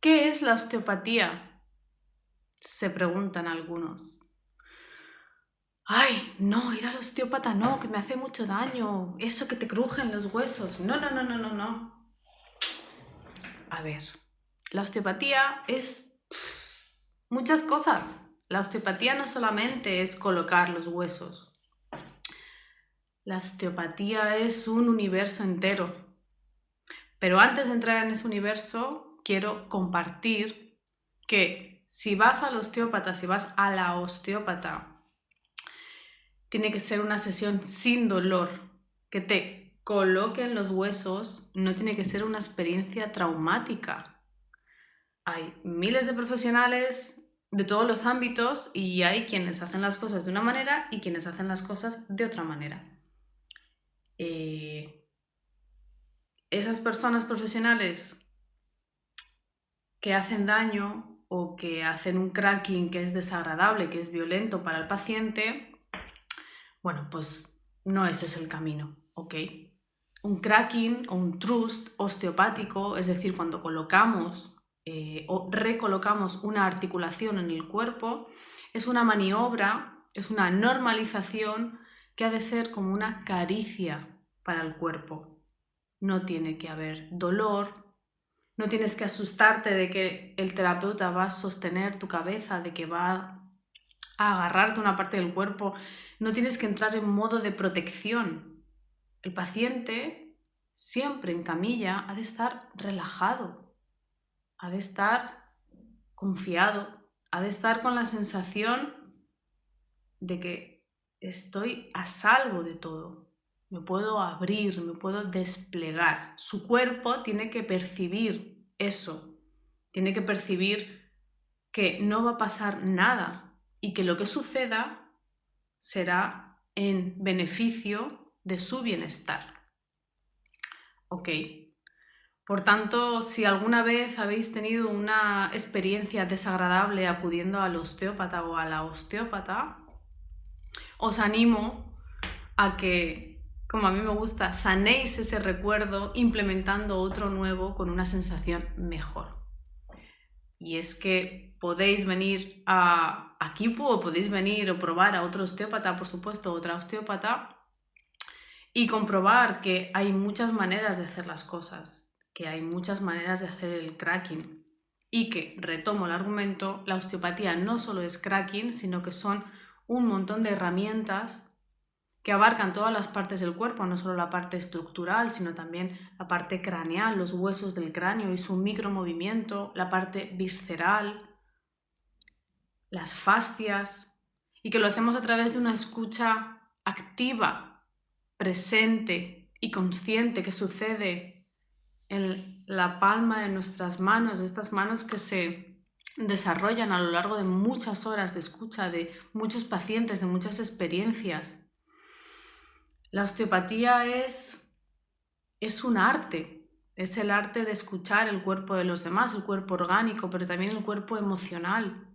¿Qué es la osteopatía? Se preguntan algunos. Ay, no, ir al osteópata no, que me hace mucho daño. Eso que te crujen los huesos. No, no, no, no, no, no. A ver, la osteopatía es muchas cosas. La osteopatía no solamente es colocar los huesos. La osteopatía es un universo entero. Pero antes de entrar en ese universo, quiero compartir que si vas al osteópata, si vas a la osteópata, tiene que ser una sesión sin dolor, que te coloquen los huesos, no tiene que ser una experiencia traumática. Hay miles de profesionales de todos los ámbitos y hay quienes hacen las cosas de una manera y quienes hacen las cosas de otra manera. Eh, esas personas profesionales que hacen daño o que hacen un cracking que es desagradable, que es violento para el paciente, bueno, pues no ese es el camino, ¿ok? Un cracking o un trust osteopático, es decir, cuando colocamos eh, o recolocamos una articulación en el cuerpo, es una maniobra, es una normalización que ha de ser como una caricia para el cuerpo. No tiene que haber dolor, no tienes que asustarte de que el terapeuta va a sostener tu cabeza, de que va a agarrarte una parte del cuerpo. No tienes que entrar en modo de protección. El paciente, siempre en camilla, ha de estar relajado, ha de estar confiado, ha de estar con la sensación de que estoy a salvo de todo. Me puedo abrir, me puedo desplegar. Su cuerpo tiene que percibir eso, tiene que percibir que no va a pasar nada y que lo que suceda será en beneficio de su bienestar. ¿Ok? Por tanto, si alguna vez habéis tenido una experiencia desagradable acudiendo al osteópata o a la osteópata, os animo a que, como a mí me gusta, sanéis ese recuerdo implementando otro nuevo con una sensación mejor. Y es que podéis venir a, aquí o podéis venir o probar a otro osteópata, por supuesto, otra osteópata, y comprobar que hay muchas maneras de hacer las cosas que hay muchas maneras de hacer el cracking y que, retomo el argumento, la osteopatía no solo es cracking, sino que son un montón de herramientas que abarcan todas las partes del cuerpo, no solo la parte estructural, sino también la parte craneal, los huesos del cráneo y su micromovimiento, la parte visceral, las fascias, y que lo hacemos a través de una escucha activa, presente y consciente que sucede en la palma de nuestras manos, estas manos que se desarrollan a lo largo de muchas horas de escucha de muchos pacientes, de muchas experiencias. La osteopatía es, es un arte, es el arte de escuchar el cuerpo de los demás, el cuerpo orgánico, pero también el cuerpo emocional,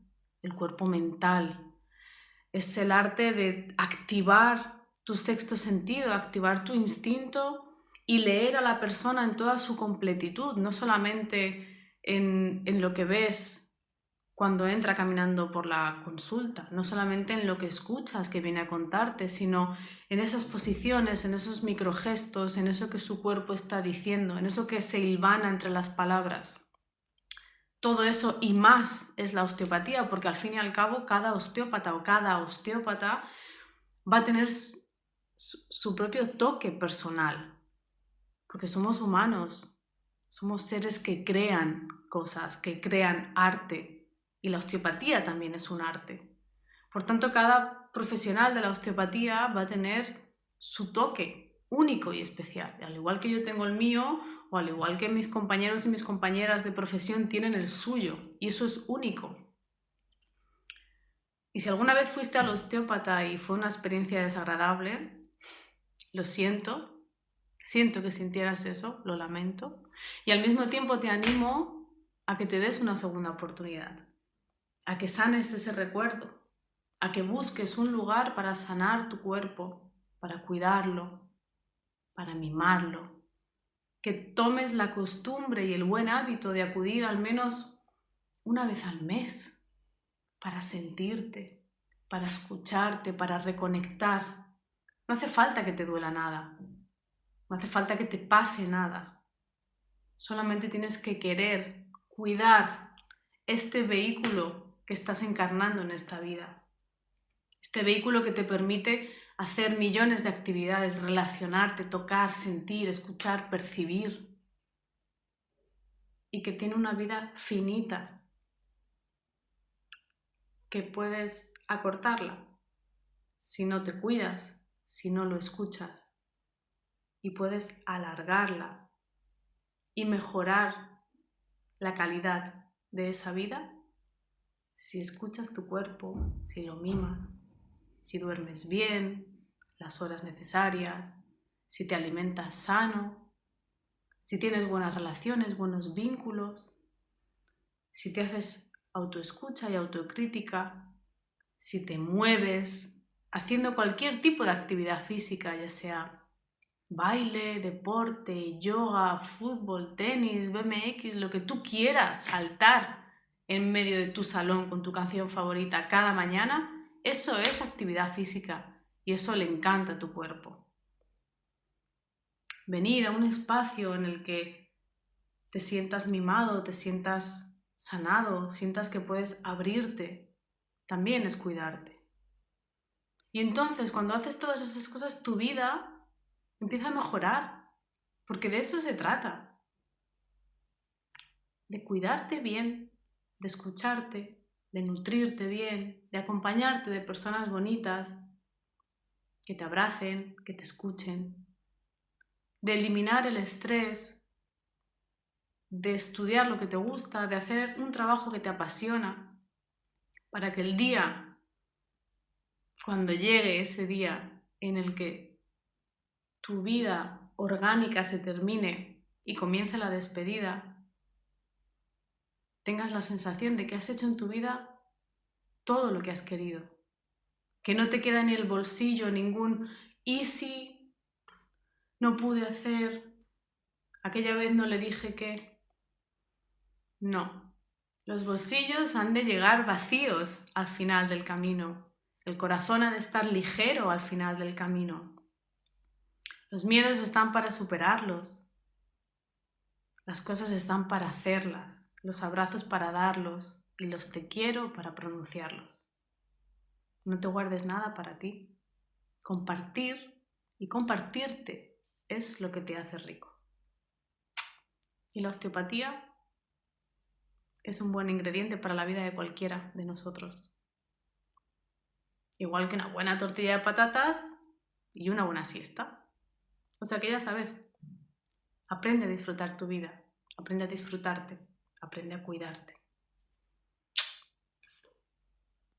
el cuerpo mental. Es el arte de activar tu sexto sentido, activar tu instinto y leer a la persona en toda su completitud, no solamente en, lo que ves cuando entra caminando por la consulta, no solamente en lo que escuchas que viene a contarte, sino en esas posiciones, en esos microgestos, en eso que su cuerpo está diciendo, en eso que se hilvana entre las palabras. Todo eso y más es la osteopatía, porque al fin y al cabo cada osteópata o cada osteópata va a tener su propio toque personal, porque somos humanos, somos seres que crean cosas, que crean arte, y la osteopatía también es un arte. Por tanto, cada profesional de la osteopatía va a tener su toque único y especial, al igual que yo tengo el mío, o al igual que mis compañeros y mis compañeras de profesión tienen el suyo, y eso es único. Y si alguna vez fuiste al osteópata y fue una experiencia desagradable, lo siento, Siento que sintieras eso, lo lamento. Y al mismo tiempo te animo a que te des una segunda oportunidad, a que sanes ese recuerdo, a que busques un lugar para sanar tu cuerpo, para cuidarlo, para mimarlo, que tomes la costumbre y el buen hábito de acudir al menos una vez al mes para sentirte, para escucharte, para reconectar. No hace falta que te duela nada, no hace falta que te pase nada. Solamente tienes que querer cuidar este vehículo que estás encarnando en esta vida. Este vehículo que te permite hacer millones de actividades, relacionarte, tocar, sentir, escuchar, percibir. Y que tiene una vida finita, que puedes acortarla si no te cuidas, si no lo escuchas. Y puedes alargarla y mejorar la calidad de esa vida si escuchas tu cuerpo, si lo mimas, si duermes bien, las horas necesarias, si te alimentas sano, si tienes buenas relaciones, buenos vínculos, si te haces autoescucha y autocrítica, si te mueves haciendo cualquier tipo de actividad física, ya sea baile, deporte, yoga, fútbol, tenis, BMX, lo que tú quieras, saltar en medio de tu salón con tu canción favorita cada mañana, eso es actividad física y eso le encanta a tu cuerpo. Venir a un espacio en el que te sientas mimado, te sientas sanado, sientas que puedes abrirte, también es cuidarte. Y entonces cuando haces todas esas cosas, tu vida empieza a mejorar, porque de eso se trata. De cuidarte bien, de escucharte, de nutrirte bien, de acompañarte de personas bonitas que te abracen, que te escuchen, de eliminar el estrés, de estudiar lo que te gusta, de hacer un trabajo que te apasiona, para que el día, cuando llegue ese día en el que tu vida orgánica se termine y comience la despedida, tengas la sensación de que has hecho en tu vida todo lo que has querido, que no te queda en el bolsillo ningún easy, no pude hacer, aquella vez no le dije que... No, los bolsillos han de llegar vacíos al final del camino, el corazón ha de estar ligero al final del camino. Los miedos están para superarlos, las cosas están para hacerlas, los abrazos para darlos, y los te quiero para pronunciarlos. No te guardes nada para ti. Compartir y compartirte es lo que te hace rico. Y la osteopatía es un buen ingrediente para la vida de cualquiera de nosotros. Igual que una buena tortilla de patatas y una buena siesta. O sea que ya sabes, aprende a disfrutar tu vida, aprende a disfrutarte, aprende a cuidarte.